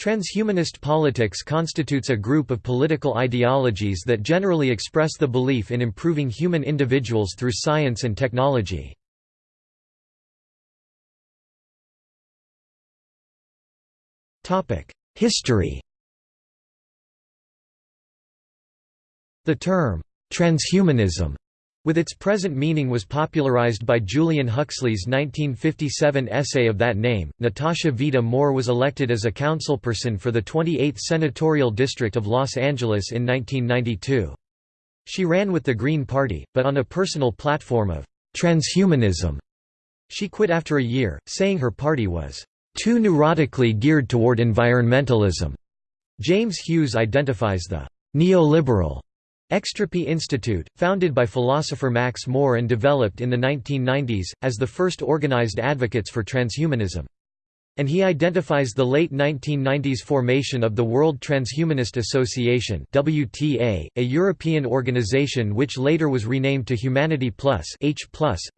Transhumanist politics constitutes a group of political ideologies that generally express the belief in improving human individuals through science and technology. History The term, transhumanism with its present meaning was popularized by Julian Huxley's 1957 essay of that name. Natasha Vita More was elected as a councilperson for the 28th Senatorial District of Los Angeles in 1992. She ran with the Green Party, but on a personal platform of transhumanism. She quit after a year, saying her party was too neurotically geared toward environmentalism. James Hughes identifies the neoliberal Extropy Institute, founded by philosopher Max More and developed in the 1990s, as the first organized advocates for transhumanism. And he identifies the late 1990s formation of the World Transhumanist Association WTA, a European organization which later was renamed to Humanity Plus, H+,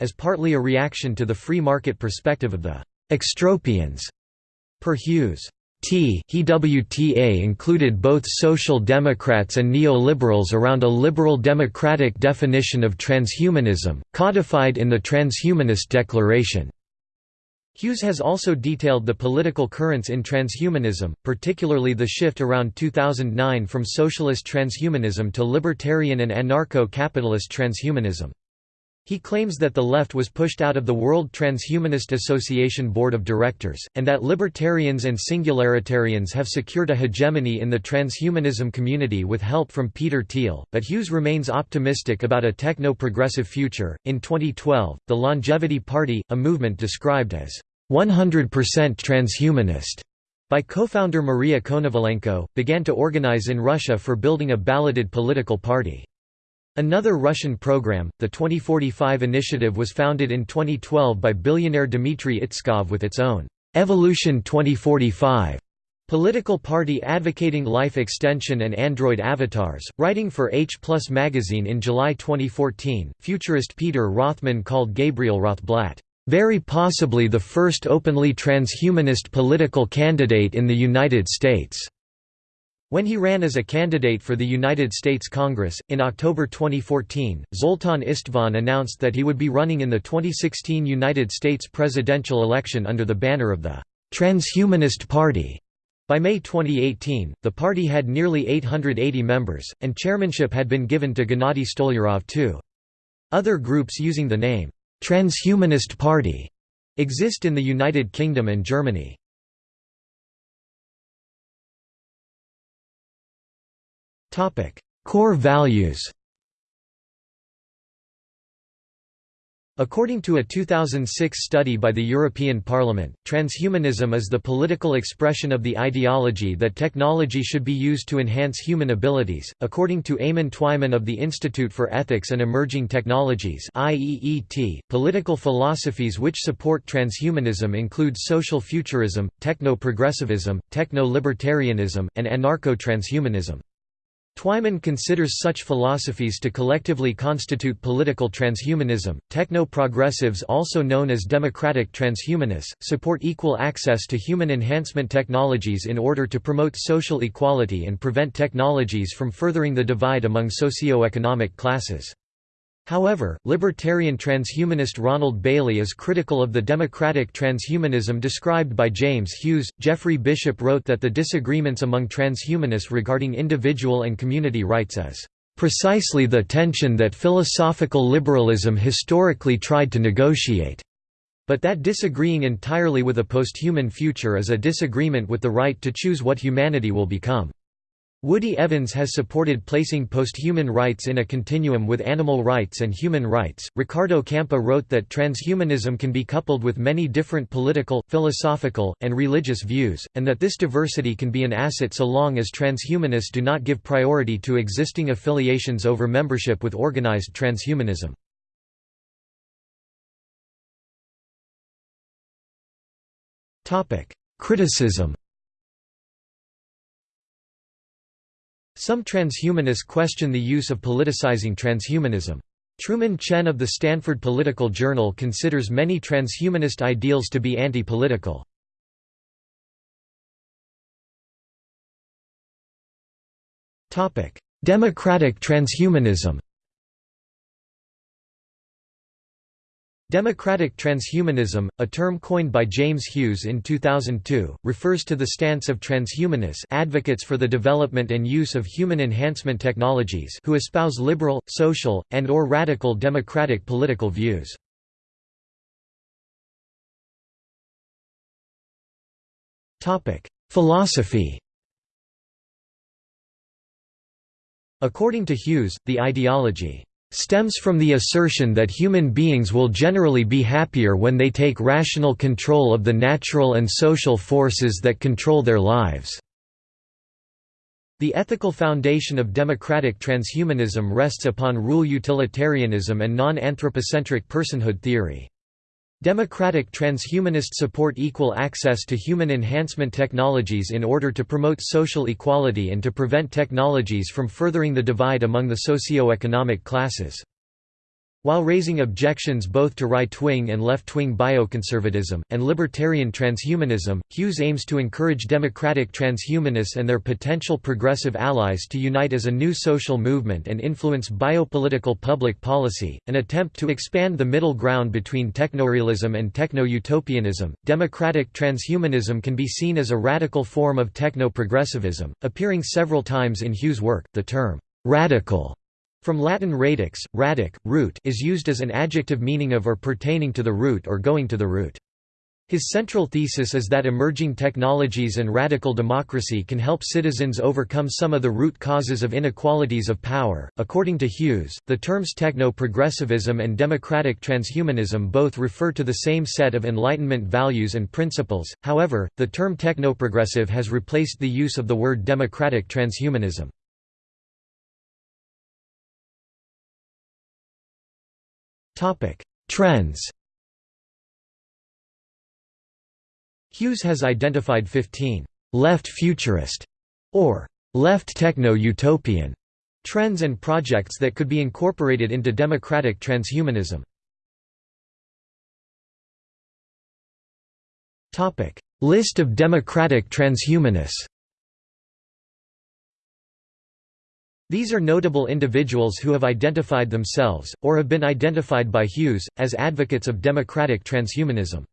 as partly a reaction to the free market perspective of the extropians. Per Hughes. T he WTA included both Social Democrats and neoliberals around a liberal democratic definition of transhumanism, codified in the Transhumanist Declaration. Hughes has also detailed the political currents in transhumanism, particularly the shift around 2009 from socialist transhumanism to libertarian and anarcho-capitalist transhumanism. He claims that the left was pushed out of the World Transhumanist Association Board of Directors, and that libertarians and singularitarians have secured a hegemony in the transhumanism community with help from Peter Thiel, but Hughes remains optimistic about a techno progressive future. In 2012, the Longevity Party, a movement described as 100% transhumanist by co founder Maria Konovalenko, began to organize in Russia for building a balloted political party. Another Russian program, the 2045 Initiative was founded in 2012 by billionaire Dmitry Itskov with its own «Evolution 2045» political party advocating life extension and android avatars. Writing for H magazine in July 2014, futurist Peter Rothman called Gabriel Rothblatt, "...very possibly the first openly transhumanist political candidate in the United States." When he ran as a candidate for the United States Congress, in October 2014, Zoltan Istvan announced that he would be running in the 2016 United States presidential election under the banner of the Transhumanist Party. By May 2018, the party had nearly 880 members, and chairmanship had been given to Gennady Stolyarov too. Other groups using the name, Transhumanist Party, exist in the United Kingdom and Germany. Topic: Core values. According to a 2006 study by the European Parliament, transhumanism is the political expression of the ideology that technology should be used to enhance human abilities. According to Eamon Twyman of the Institute for Ethics and Emerging Technologies (IEET), political philosophies which support transhumanism include social futurism, techno-progressivism, techno-libertarianism, and anarcho-transhumanism. Twyman considers such philosophies to collectively constitute political transhumanism. Techno progressives, also known as democratic transhumanists, support equal access to human enhancement technologies in order to promote social equality and prevent technologies from furthering the divide among socio-economic classes. However, libertarian transhumanist Ronald Bailey is critical of the democratic transhumanism described by James Hughes. Jeffrey Bishop wrote that the disagreements among transhumanists regarding individual and community rights is precisely the tension that philosophical liberalism historically tried to negotiate, but that disagreeing entirely with a posthuman future is a disagreement with the right to choose what humanity will become. Woody Evans has supported placing posthuman rights in a continuum with animal rights and human rights. Riccardo Campa wrote that transhumanism can be coupled with many different political, philosophical, and religious views, and that this diversity can be an asset so long as transhumanists do not give priority to existing affiliations over membership with organized transhumanism. Topic: Criticism Some transhumanists question the use of politicizing transhumanism. Truman Chen of the Stanford Political Journal considers many transhumanist ideals to be anti-political. Democratic transhumanism Democratic transhumanism, a term coined by James Hughes in 2002, refers to the stance of transhumanists advocates for the development and use of human enhancement technologies who espouse liberal, social, and or radical democratic political views. Philosophy According to Hughes, the ideology stems from the assertion that human beings will generally be happier when they take rational control of the natural and social forces that control their lives. The ethical foundation of democratic transhumanism rests upon rule utilitarianism and non-anthropocentric personhood theory. Democratic transhumanists support equal access to human enhancement technologies in order to promote social equality and to prevent technologies from furthering the divide among the socio-economic classes. While raising objections both to right-wing and left-wing bioconservatism, and libertarian transhumanism, Hughes aims to encourage democratic transhumanists and their potential progressive allies to unite as a new social movement and influence biopolitical public policy, an attempt to expand the middle ground between technorealism and techno-utopianism. Democratic transhumanism can be seen as a radical form of techno-progressivism, appearing several times in Hughes' work. The term radical from Latin radix, radic, root is used as an adjective meaning of or pertaining to the root or going to the root. His central thesis is that emerging technologies and radical democracy can help citizens overcome some of the root causes of inequalities of power. According to Hughes, the terms techno progressivism and democratic transhumanism both refer to the same set of Enlightenment values and principles, however, the term techno progressive has replaced the use of the word democratic transhumanism. Trends Hughes has identified 15 «left futurist» or «left techno-utopian» trends and projects that could be incorporated into democratic transhumanism. List of democratic transhumanists These are notable individuals who have identified themselves, or have been identified by Hughes, as advocates of democratic transhumanism.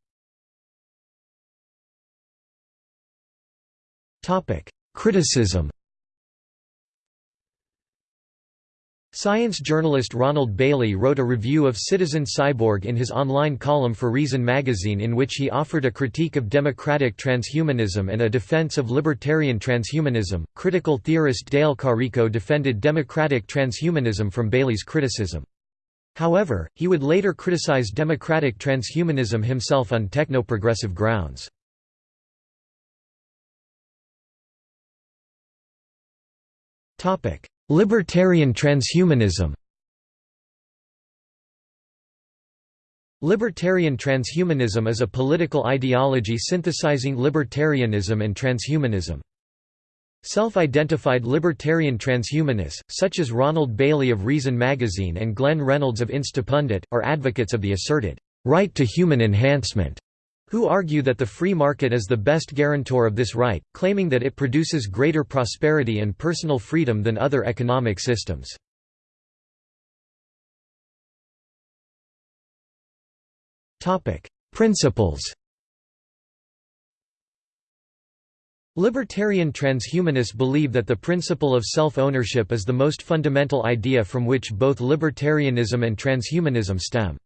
Criticism Science journalist Ronald Bailey wrote a review of Citizen Cyborg in his online column for Reason magazine in which he offered a critique of democratic transhumanism and a defense of libertarian transhumanism. Critical theorist Dale Carrico defended democratic transhumanism from Bailey's criticism. However, he would later criticize democratic transhumanism himself on techno-progressive grounds. Topic: Libertarian transhumanism Libertarian transhumanism is a political ideology synthesizing libertarianism and transhumanism. Self-identified libertarian transhumanists, such as Ronald Bailey of Reason magazine and Glenn Reynolds of Instapundit, are advocates of the asserted, "...right to human enhancement", who argue that the free market is the best guarantor of this right, claiming that it produces greater prosperity and personal freedom than other economic systems. Principles Libertarian transhumanists believe that the principle of self-ownership is the most fundamental idea from which both libertarianism and transhumanism stem.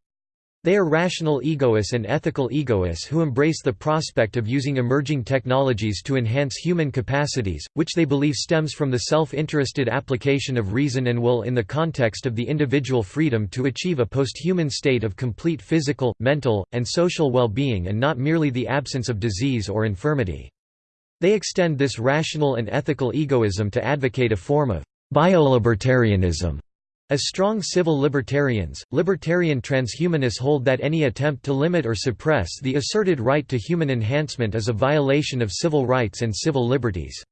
They are rational egoists and ethical egoists who embrace the prospect of using emerging technologies to enhance human capacities, which they believe stems from the self-interested application of reason and will in the context of the individual freedom to achieve a post-human state of complete physical, mental, and social well-being and not merely the absence of disease or infirmity. They extend this rational and ethical egoism to advocate a form of biolibertarianism as strong civil libertarians, libertarian transhumanists hold that any attempt to limit or suppress the asserted right to human enhancement is a violation of civil rights and civil liberties.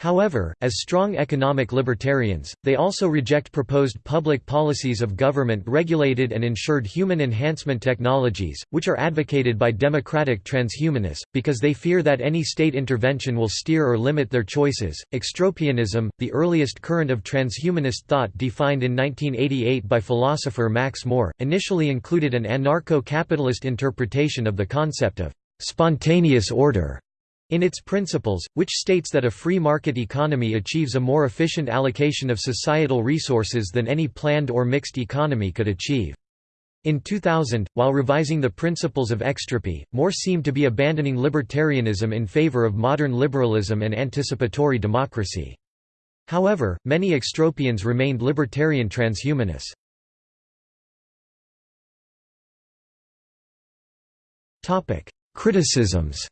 However, as strong economic libertarians, they also reject proposed public policies of government-regulated and insured human enhancement technologies, which are advocated by democratic transhumanists, because they fear that any state intervention will steer or limit their choices. Extropianism, the earliest current of transhumanist thought defined in 1988 by philosopher Max More, initially included an anarcho-capitalist interpretation of the concept of spontaneous order in its principles, which states that a free market economy achieves a more efficient allocation of societal resources than any planned or mixed economy could achieve. In 2000, while revising the principles of extropy, More seemed to be abandoning libertarianism in favor of modern liberalism and anticipatory democracy. However, many extropians remained libertarian transhumanists. Criticisms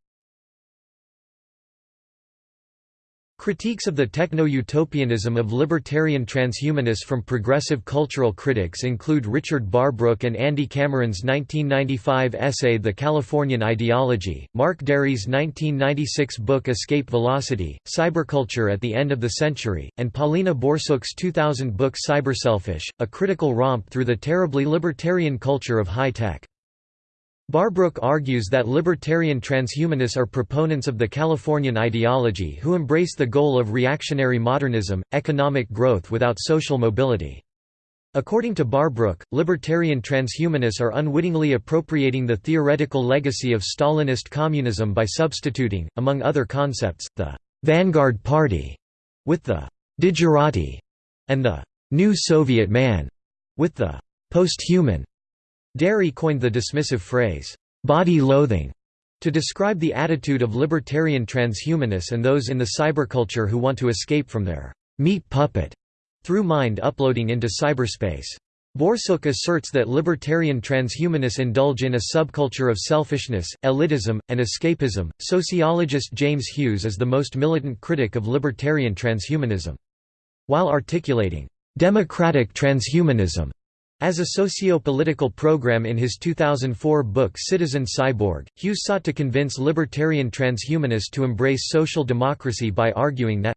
Critiques of the techno-utopianism of libertarian transhumanists from progressive cultural critics include Richard Barbrook and Andy Cameron's 1995 essay The Californian Ideology, Mark Dery's 1996 book Escape Velocity, Cyberculture at the End of the Century, and Paulina Borsook's 2000 book Cyberselfish, a critical romp through the terribly libertarian culture of high-tech. Barbrook argues that libertarian transhumanists are proponents of the Californian ideology who embrace the goal of reactionary modernism, economic growth without social mobility. According to Barbrook, libertarian transhumanists are unwittingly appropriating the theoretical legacy of Stalinist communism by substituting, among other concepts, the «vanguard party» with the «digerati» and the «new Soviet man» with the «posthuman». Dery coined the dismissive phrase, body loathing, to describe the attitude of libertarian transhumanists and those in the cyberculture who want to escape from their meat puppet through mind uploading into cyberspace. Borsook asserts that libertarian transhumanists indulge in a subculture of selfishness, elitism, and escapism. Sociologist James Hughes is the most militant critic of libertarian transhumanism. While articulating democratic transhumanism as a socio-political program in his 2004 book Citizen Cyborg, Hughes sought to convince libertarian transhumanists to embrace social democracy by arguing that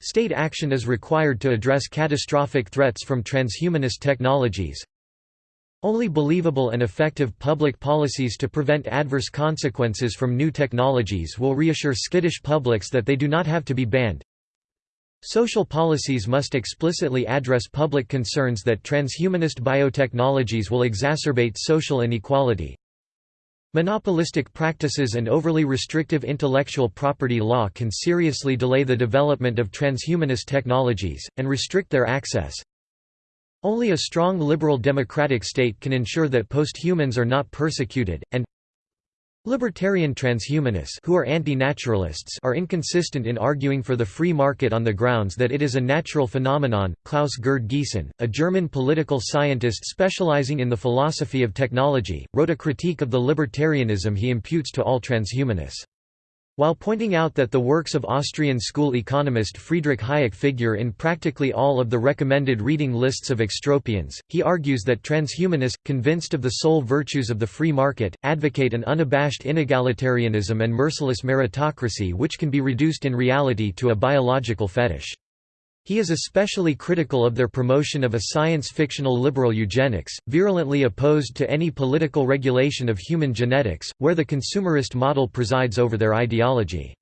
state action is required to address catastrophic threats from transhumanist technologies. Only believable and effective public policies to prevent adverse consequences from new technologies will reassure skittish publics that they do not have to be banned. Social policies must explicitly address public concerns that transhumanist biotechnologies will exacerbate social inequality. Monopolistic practices and overly restrictive intellectual property law can seriously delay the development of transhumanist technologies, and restrict their access. Only a strong liberal democratic state can ensure that posthumans are not persecuted, and Libertarian transhumanists who are anti-naturalists are inconsistent in arguing for the free market on the grounds that it is a natural phenomenon. Klaus Gerd Giesen, a German political scientist specializing in the philosophy of technology, wrote a critique of the libertarianism he imputes to all transhumanists. While pointing out that the works of Austrian school economist Friedrich Hayek figure in practically all of the recommended reading lists of extropians, he argues that transhumanists, convinced of the sole virtues of the free market, advocate an unabashed inegalitarianism and merciless meritocracy which can be reduced in reality to a biological fetish. He is especially critical of their promotion of a science-fictional liberal eugenics, virulently opposed to any political regulation of human genetics, where the consumerist model presides over their ideology.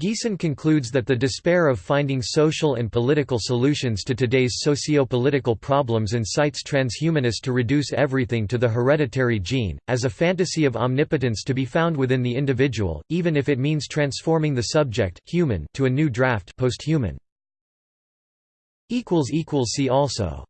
Giesen concludes that the despair of finding social and political solutions to today's socio-political problems incites transhumanists to reduce everything to the hereditary gene, as a fantasy of omnipotence to be found within the individual, even if it means transforming the subject human to a new draft posthuman. See also